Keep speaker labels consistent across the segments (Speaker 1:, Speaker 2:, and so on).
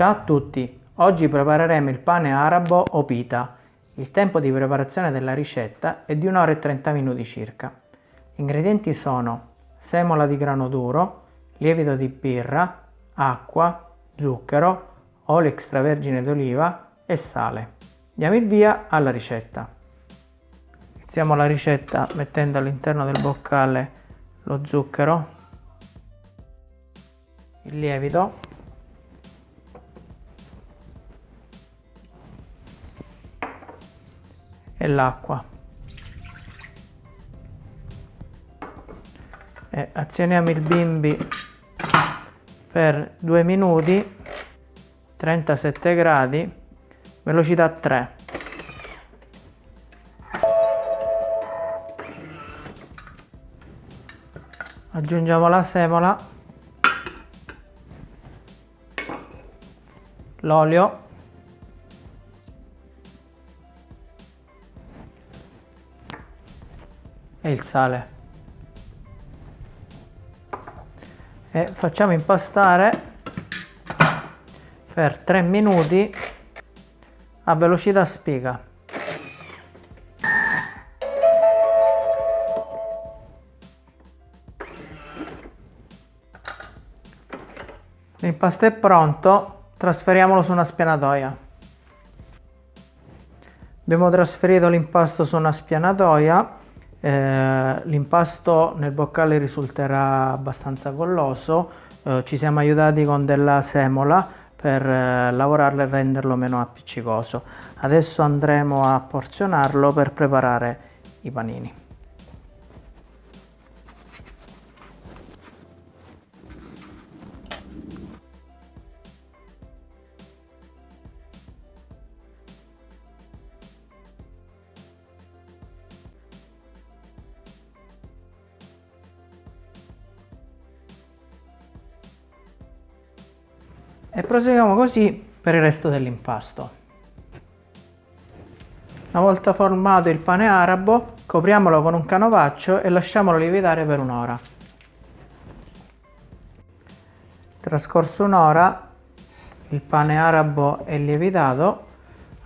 Speaker 1: Ciao a tutti, oggi prepareremo il pane arabo o pita. Il tempo di preparazione della ricetta è di 1 ora e 30 minuti circa. Gli ingredienti sono semola di grano duro, lievito di birra, acqua, zucchero, olio extravergine d'oliva e sale. Diamo il via alla ricetta. Iniziamo la ricetta mettendo all'interno del boccale lo zucchero, il lievito l'acqua. E azioniamo il bimbi per 2 minuti 37 gradi velocità 3 aggiungiamo la semola l'olio e il sale. E facciamo impastare per 3 minuti a velocità spiga. L'impasto è pronto trasferiamolo su una spianatoia. Abbiamo trasferito l'impasto su una spianatoia eh, l'impasto nel boccale risulterà abbastanza golloso, eh, ci siamo aiutati con della semola per eh, lavorarlo e renderlo meno appiccicoso. Adesso andremo a porzionarlo per preparare i panini. E proseguiamo così per il resto dell'impasto. Una volta formato il pane arabo, copriamolo con un canovaccio e lasciamolo lievitare per un'ora. Trascorso un'ora, il pane arabo è lievitato.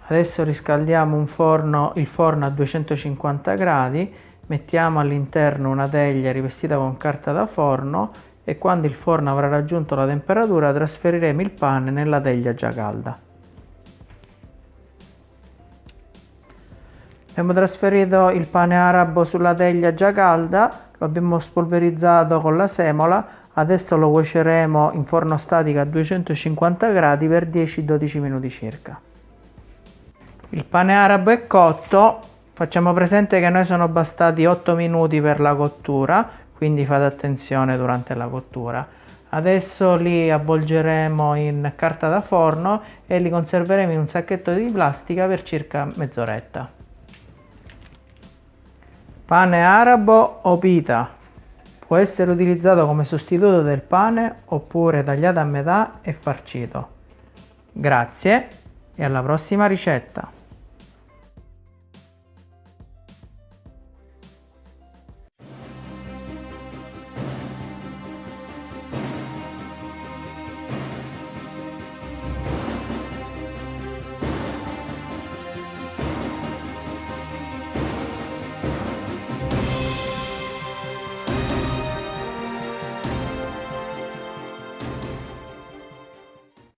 Speaker 1: Adesso riscaldiamo forno, il forno a 250 gradi, mettiamo all'interno una teglia rivestita con carta da forno e quando il forno avrà raggiunto la temperatura trasferiremo il pane nella teglia già calda. Abbiamo trasferito il pane arabo sulla teglia già calda, lo abbiamo spolverizzato con la semola, adesso lo cuoceremo in forno statico a 250 gradi per 10-12 minuti circa. Il pane arabo è cotto, facciamo presente che noi sono bastati 8 minuti per la cottura, quindi fate attenzione durante la cottura. Adesso li avvolgeremo in carta da forno e li conserveremo in un sacchetto di plastica per circa mezz'oretta. Pane arabo o pita può essere utilizzato come sostituto del pane oppure tagliato a metà e farcito. Grazie e alla prossima ricetta!